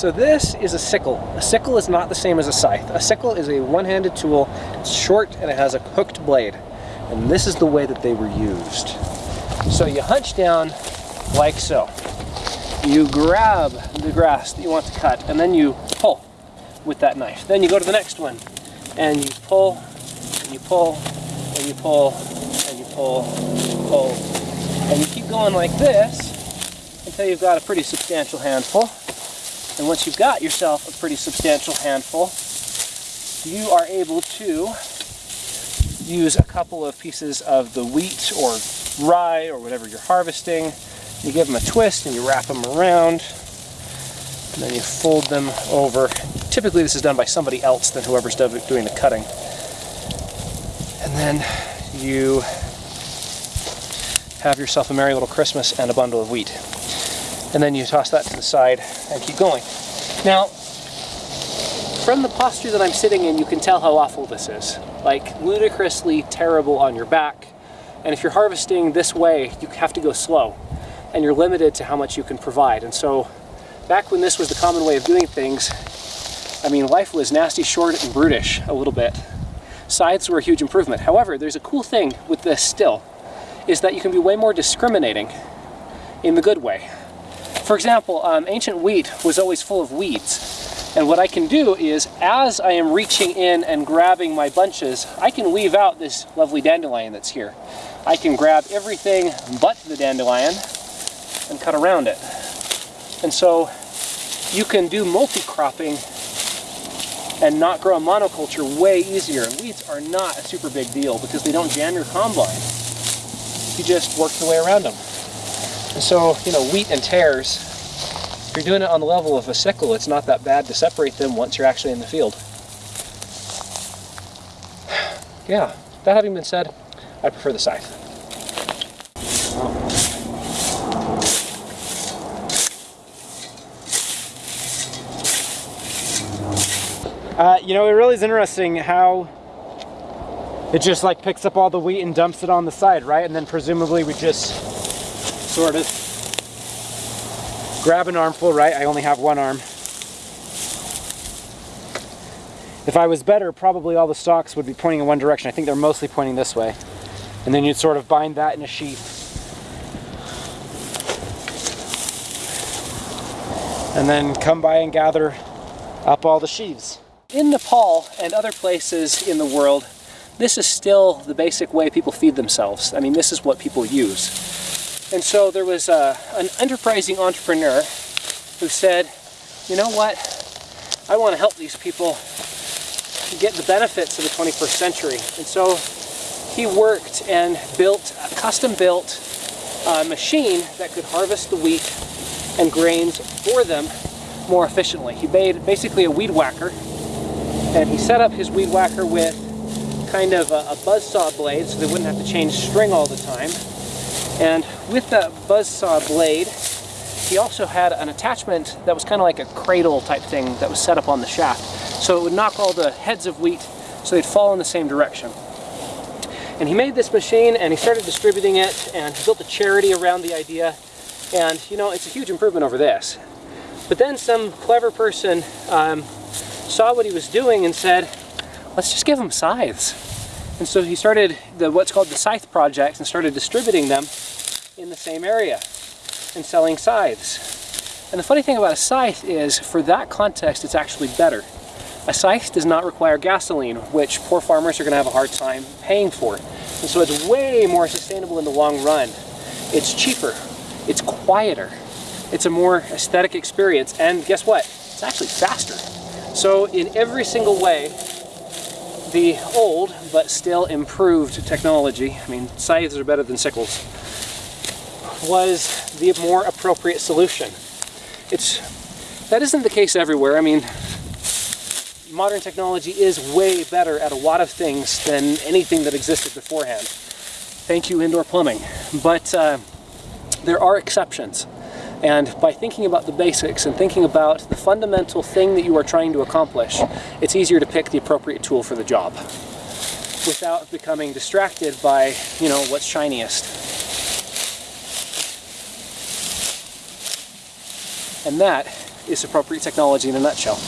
So this is a sickle. A sickle is not the same as a scythe. A sickle is a one-handed tool. It's short and it has a hooked blade. And this is the way that they were used. So you hunch down like so. You grab the grass that you want to cut and then you pull with that knife. Then you go to the next one and you pull, and you pull, and you pull, and you pull, and you pull. And you keep going like this until you've got a pretty substantial handful. And once you've got yourself a pretty substantial handful, you are able to use a couple of pieces of the wheat or rye or whatever you're harvesting. You give them a twist and you wrap them around and then you fold them over. Typically this is done by somebody else than whoever's doing the cutting. And then you have yourself a merry little Christmas and a bundle of wheat. And then you toss that to the side and keep going. Now, from the posture that I'm sitting in, you can tell how awful this is. Like, ludicrously terrible on your back. And if you're harvesting this way, you have to go slow. And you're limited to how much you can provide. And so, back when this was the common way of doing things, I mean, life was nasty, short, and brutish a little bit. Scythes were a huge improvement. However, there's a cool thing with this still, is that you can be way more discriminating in the good way. For example, um, ancient wheat was always full of weeds. And what I can do is, as I am reaching in and grabbing my bunches, I can weave out this lovely dandelion that's here. I can grab everything but the dandelion and cut around it. And so you can do multi-cropping and not grow a monoculture way easier. And weeds are not a super big deal because they don't jam your combine. You just work your way around them. And so, you know, wheat and tares, if you're doing it on the level of a sickle, it's not that bad to separate them once you're actually in the field. Yeah, that having been said, I prefer the scythe. Uh, you know, it really is interesting how it just like picks up all the wheat and dumps it on the side, right? And then presumably we just sort of grab an armful, right? I only have one arm. If I was better, probably all the stalks would be pointing in one direction. I think they're mostly pointing this way. And then you'd sort of bind that in a sheath. And then come by and gather up all the sheaves. In Nepal and other places in the world, this is still the basic way people feed themselves. I mean, this is what people use. And so there was a, an enterprising entrepreneur who said, you know what, I want to help these people get the benefits of the 21st century. And so he worked and built a custom-built uh, machine that could harvest the wheat and grains for them more efficiently. He made basically a weed whacker and he set up his weed whacker with kind of a, a buzzsaw blade so they wouldn't have to change string all the time. And with that buzzsaw blade, he also had an attachment that was kind of like a cradle type thing that was set up on the shaft. So it would knock all the heads of wheat so they'd fall in the same direction. And he made this machine and he started distributing it and he built a charity around the idea. And you know, it's a huge improvement over this. But then some clever person um, saw what he was doing and said, let's just give him scythes. And so he started the what's called the scythe project and started distributing them in the same area and selling scythes. And the funny thing about a scythe is, for that context, it's actually better. A scythe does not require gasoline, which poor farmers are going to have a hard time paying for. And so it's way more sustainable in the long run. It's cheaper. It's quieter. It's a more aesthetic experience. And guess what? It's actually faster. So in every single way, the old but still improved technology, I mean scythes are better than sickles, was the more appropriate solution. It's That isn't the case everywhere. I mean, modern technology is way better at a lot of things than anything that existed beforehand. Thank you, indoor plumbing. But uh, there are exceptions. And by thinking about the basics and thinking about the fundamental thing that you are trying to accomplish, it's easier to pick the appropriate tool for the job without becoming distracted by, you know, what's shiniest. And that is appropriate technology in a nutshell.